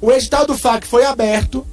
O edital do FAC foi aberto,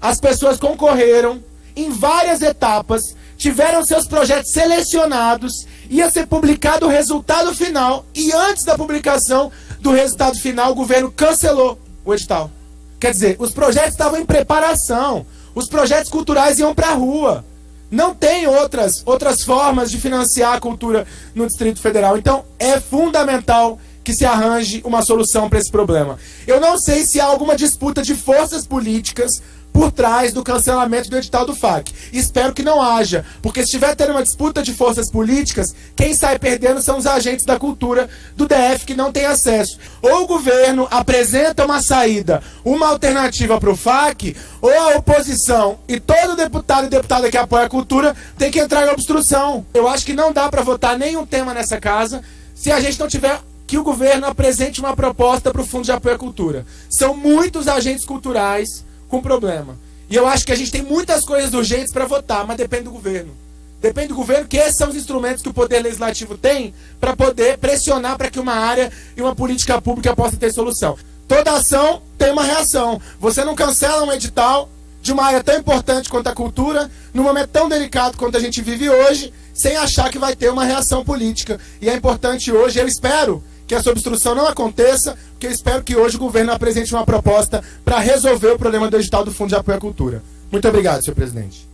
as pessoas concorreram em várias etapas, tiveram seus projetos selecionados, ia ser publicado o resultado final e antes da publicação do resultado final, o governo cancelou o edital. Quer dizer, os projetos estavam em preparação, os projetos culturais iam para a rua. Não tem outras, outras formas de financiar a cultura no Distrito Federal. Então, é fundamental que se arranje uma solução para esse problema. Eu não sei se há alguma disputa de forças políticas por trás do cancelamento do edital do FAC. Espero que não haja, porque se estiver tendo uma disputa de forças políticas, quem sai perdendo são os agentes da cultura do DF que não têm acesso. Ou o governo apresenta uma saída, uma alternativa para o FAC, ou a oposição e todo deputado e deputada que apoia a cultura tem que entrar em obstrução. Eu acho que não dá para votar nenhum tema nessa casa se a gente não tiver que o governo apresente uma proposta para o Fundo de Apoio à Cultura. São muitos agentes culturais com problema. E eu acho que a gente tem muitas coisas urgentes para votar, mas depende do governo. Depende do governo, que esses são os instrumentos que o Poder Legislativo tem para poder pressionar para que uma área e uma política pública possa ter solução. Toda ação tem uma reação. Você não cancela um edital de uma área tão importante quanto a cultura, num momento tão delicado quanto a gente vive hoje, sem achar que vai ter uma reação política. E é importante hoje, eu espero que essa obstrução não aconteça, porque eu espero que hoje o governo apresente uma proposta para resolver o problema do edital do Fundo de Apoio à Cultura. Muito obrigado, senhor presidente.